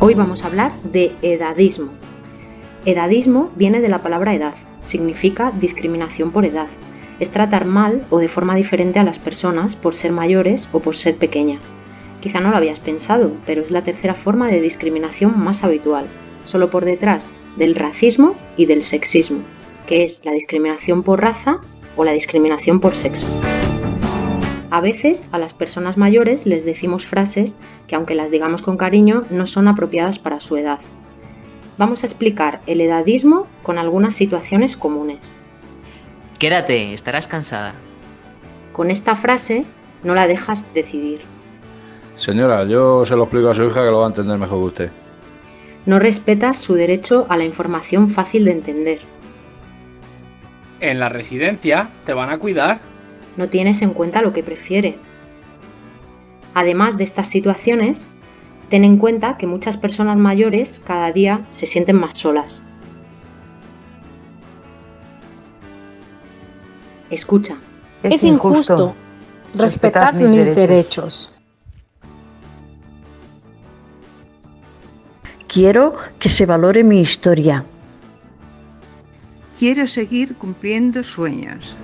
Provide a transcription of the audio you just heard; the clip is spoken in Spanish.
Hoy vamos a hablar de edadismo. Edadismo viene de la palabra edad, significa discriminación por edad. Es tratar mal o de forma diferente a las personas por ser mayores o por ser pequeñas. Quizá no lo habías pensado, pero es la tercera forma de discriminación más habitual, solo por detrás del racismo y del sexismo, que es la discriminación por raza o la discriminación por sexo. A veces a las personas mayores les decimos frases que aunque las digamos con cariño no son apropiadas para su edad. Vamos a explicar el edadismo con algunas situaciones comunes. Quédate, estarás cansada. Con esta frase no la dejas decidir. Señora, yo se lo explico a su hija que lo va a entender mejor que usted. No respetas su derecho a la información fácil de entender. En la residencia te van a cuidar no tienes en cuenta lo que prefiere. Además de estas situaciones, ten en cuenta que muchas personas mayores cada día se sienten más solas. Escucha. Es, injusto. Respetad mis, mis derechos. Quiero que se valore mi historia. Quiero seguir cumpliendo sueños.